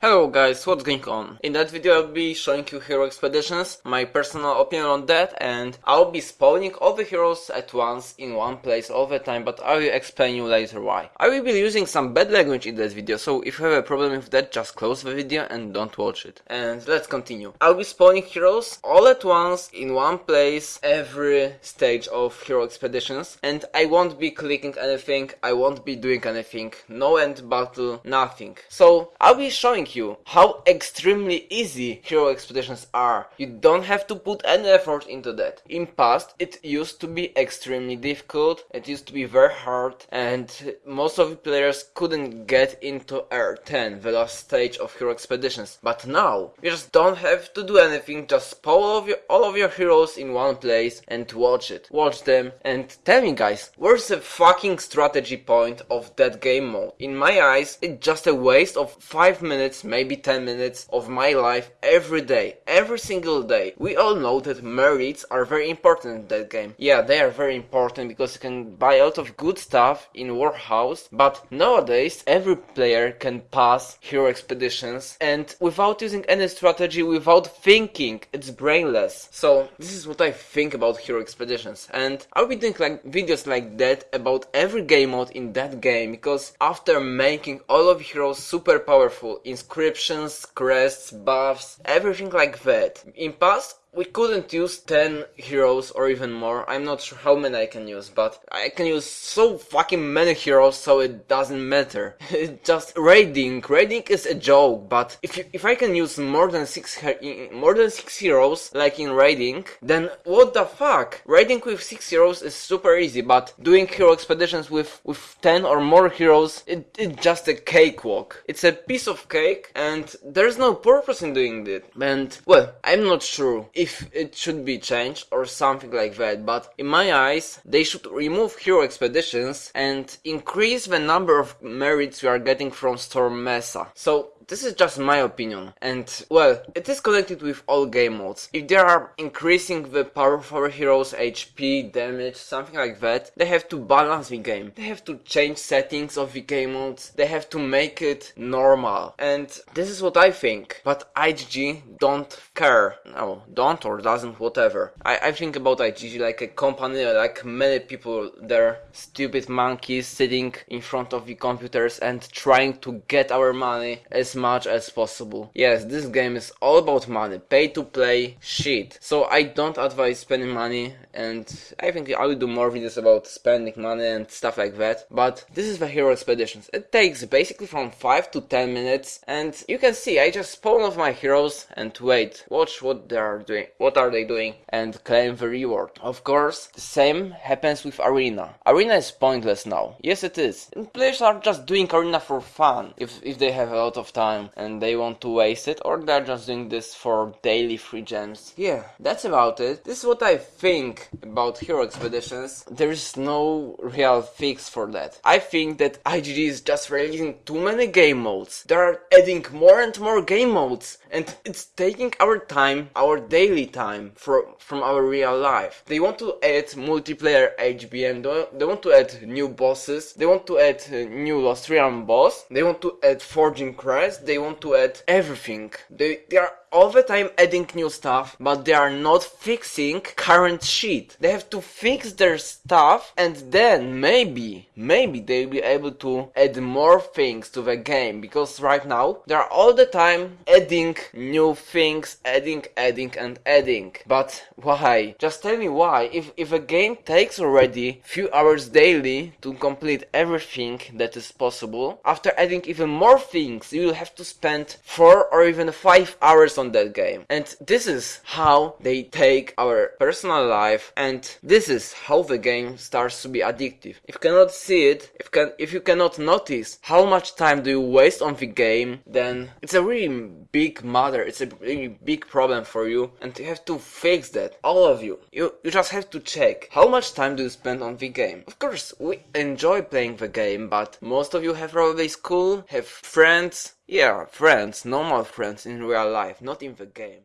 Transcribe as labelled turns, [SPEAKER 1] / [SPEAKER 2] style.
[SPEAKER 1] Hello guys, what's going on? In that video I'll be showing you hero expeditions, my personal opinion on that and I'll be spawning all the heroes at once in one place all the time but I will explain you later why. I will be using some bad language in that video so if you have a problem with that just close the video and don't watch it. And let's continue. I'll be spawning heroes all at once in one place every stage of hero expeditions and I won't be clicking anything, I won't be doing anything, no end battle, nothing. So I'll be showing you how extremely easy hero expeditions are. You don't have to put any effort into that. In past, it used to be extremely difficult, it used to be very hard, and most of the players couldn't get into R10, the last stage of hero expeditions. But now, you just don't have to do anything, just spawn all of your, all of your heroes in one place and watch it. Watch them and tell me guys, where's the fucking strategy point of that game mode? In my eyes, it's just a waste of 5 minutes minutes, maybe 10 minutes of my life every day, every single day. We all know that merits are very important in that game. Yeah, they are very important because you can buy a lot of good stuff in Warhouse, but nowadays every player can pass hero expeditions and without using any strategy, without thinking, it's brainless. So this is what I think about hero expeditions and I'll be doing like videos like that about every game mode in that game because after making all of heroes super powerful in inscriptions, crests, buffs, everything like that. In past, we couldn't use 10 heroes or even more. I'm not sure how many I can use, but I can use so fucking many heroes so it doesn't matter. just raiding. Raiding is a joke, but if you, if I can use more than 6 more than 6 heroes like in raiding, then what the fuck? Raiding with 6 heroes is super easy, but doing hero expeditions with with 10 or more heroes, it, it's just a cakewalk. It's a piece of cake and there's no purpose in doing it. And well, I'm not sure if it should be changed or something like that, but in my eyes, they should remove hero expeditions and increase the number of merits we are getting from Storm Mesa. So this is just my opinion, and well, it is connected with all game modes. If they are increasing the power of our heroes, HP, damage, something like that, they have to balance the game. They have to change settings of the game modes, they have to make it normal. And this is what I think. But IGG don't care. No, don't or doesn't, whatever. I, I think about IGG like a company, like many people there, stupid monkeys sitting in front of the computers and trying to get our money as much as possible. Yes, this game is all about money, pay to play shit. So I don't advise spending money and I think I will do more videos about spending money and stuff like that. But this is the Hero Expeditions. It takes basically from 5 to 10 minutes and you can see I just spawn off my heroes and wait, watch what they are doing, what are they doing and claim the reward. Of course, the same happens with Arena. Arena is pointless now. Yes it is. And players are just doing Arena for fun if, if they have a lot of time time and they want to waste it or they're just doing this for daily free gems. Yeah, that's about it. This is what I think about hero expeditions. There is no real fix for that. I think that IGG is just releasing too many game modes. They are adding more and more game modes and it's taking our time, our daily time for, from our real life. They want to add multiplayer HBM, they want to add new bosses, they want to add uh, new Lost Realm boss, they want to add Forging Crest, they want to add everything. They, they are all the time adding new stuff, but they are not fixing current shit. They have to fix their stuff and then maybe, maybe they'll be able to add more things to the game because right now they are all the time adding new things, adding, adding and adding. But why? Just tell me why. If, if a game takes already few hours daily to complete everything that is possible, after adding even more things, you will have to spend 4 or even 5 hours on that game. And this is how they take our personal life and this is how the game starts to be addictive. If you cannot see it, if can if you cannot notice how much time do you waste on the game, then it's a really big matter, it's a really big problem for you and you have to fix that. All of you. You you just have to check how much time do you spend on the game. Of course, we enjoy playing the game, but most of you have probably school, have friends, yeah, friends, normal friends in real life, not in the game.